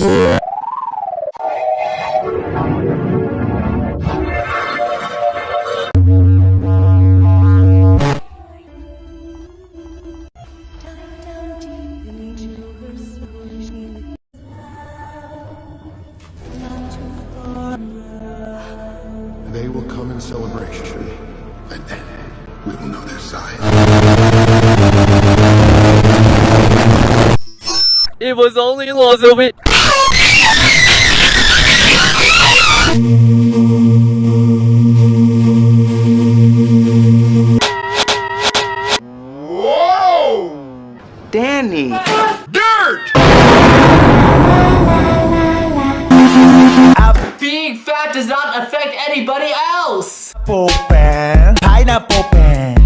Yeah. They will come in celebration, and then we will know their size. It was only a little bit. Whoa! Danny. Being does not affect anybody else! Pineapple pen, pineapple pen.